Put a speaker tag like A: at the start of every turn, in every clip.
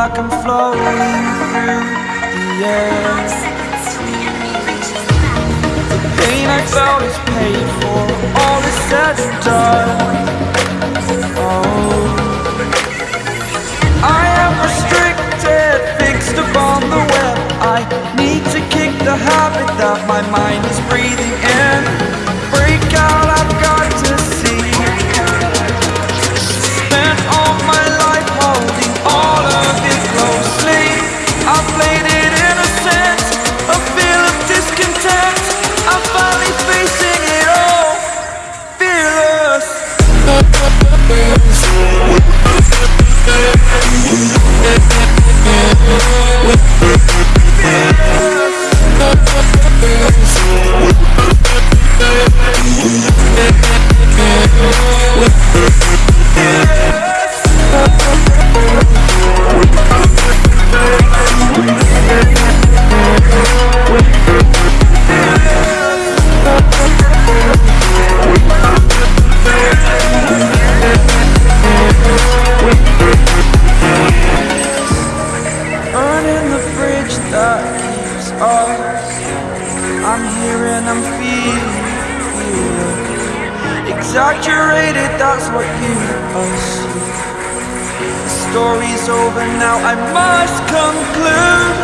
A: like I'm floating through the air The pain I felt is paid for, over now, I must conclude.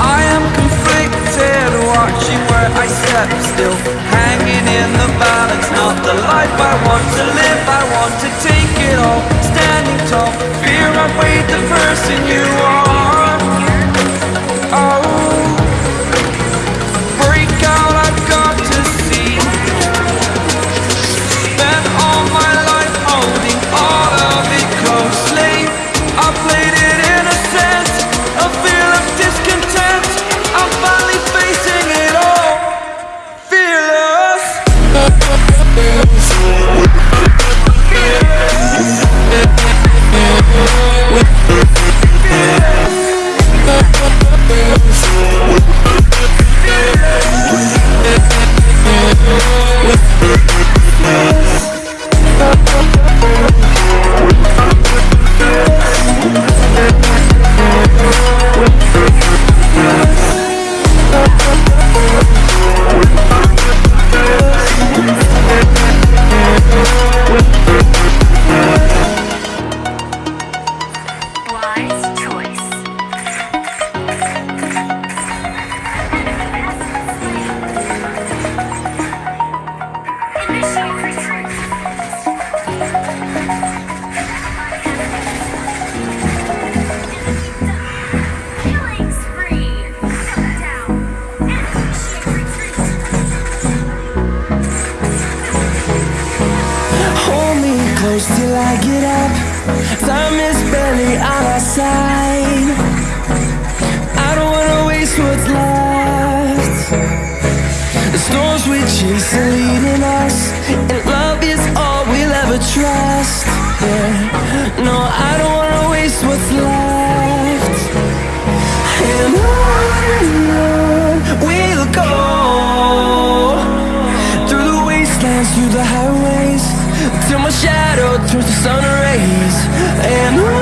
A: I am conflicted, watching where I step still. Hanging in the balance, not the life I want to live. I want to take it all, standing tall. Fear I've weighed the person you are Time is barely on our side. I don't wanna waste what's left. The storms we chase are leading us, and love is all we'll ever trust. Yeah. No, I don't wanna waste what's left. And on and on we'll go Through the wastelands, through the highways Till my shadow turns to sun on and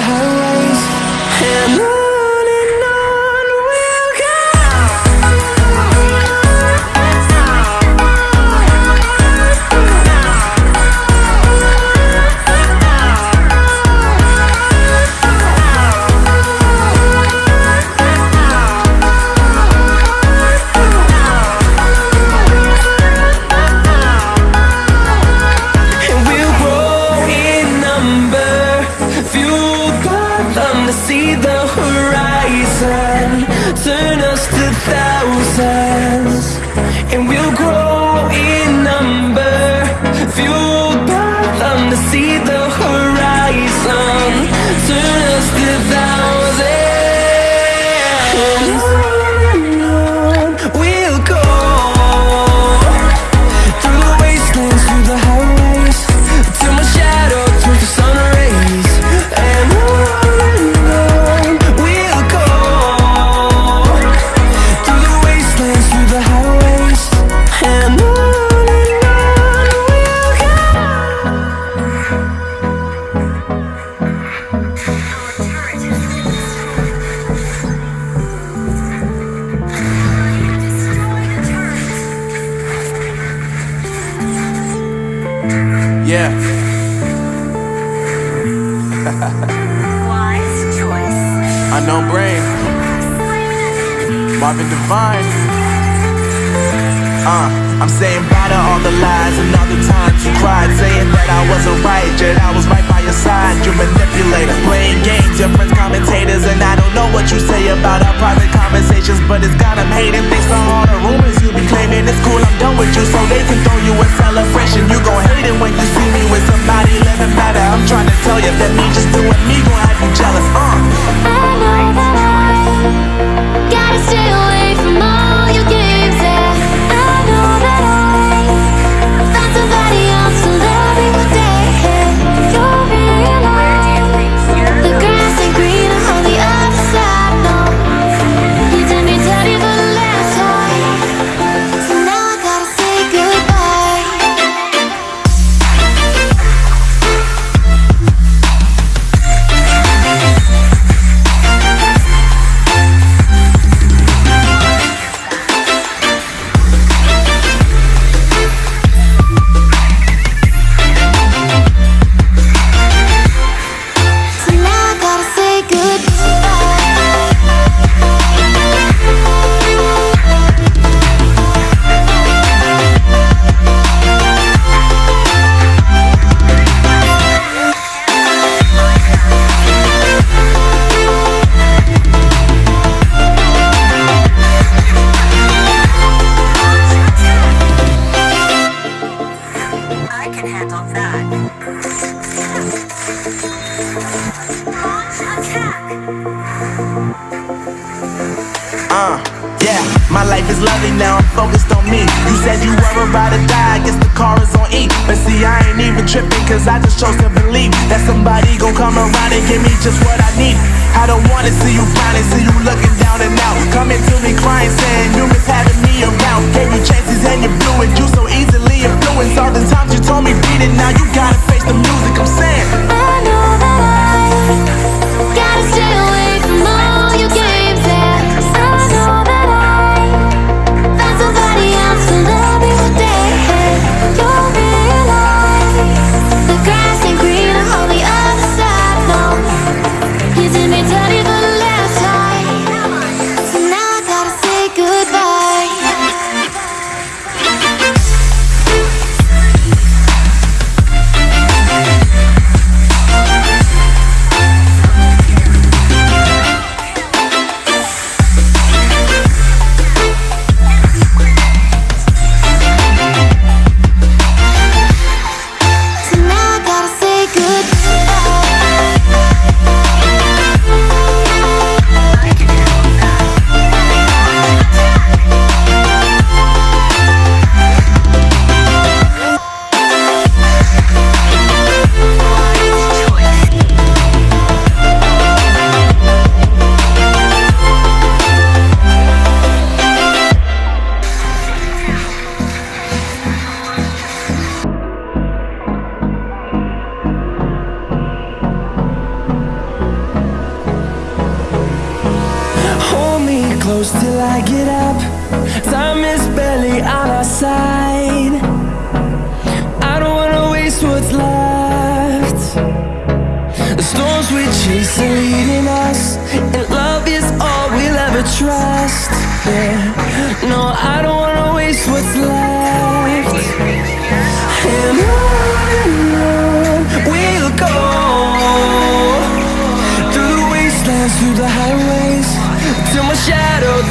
B: heart
C: Yeah,
B: Wise choice.
C: unknown brain, Marvin Divine. Uh, I'm saying bye to all the lies and all the times you cried, saying that I wasn't right, yet I was right by your side. You manipulator, playing games, your friends commentators, and I don't know what you say about our private conversations, but it's got 'em hating. Thanks to all the rumors you be claiming, it's cool. I'm done with you, so they can throw you a celebration. You gon' hate it when you see me with somebody living better. I'm trying to tell you that me just doing me gon' have you jealous. Uh.
D: I know that I gotta stay away
C: lovely now, I'm focused on me. You said you were about to die, I guess the car is on E. But see, I ain't even tripping, cause I just chose to believe that somebody gon' come around and give me just what I need. I don't wanna see you frowning, see you looking down and out.
D: I
B: get up. Time is barely on our side. I don't wanna waste what's left. The storms we chase are leading us, and love is all we'll ever trust. Yeah, no, I don't wanna waste what's left. And on and on we'll go through the wastelands, through the highways, till my shadow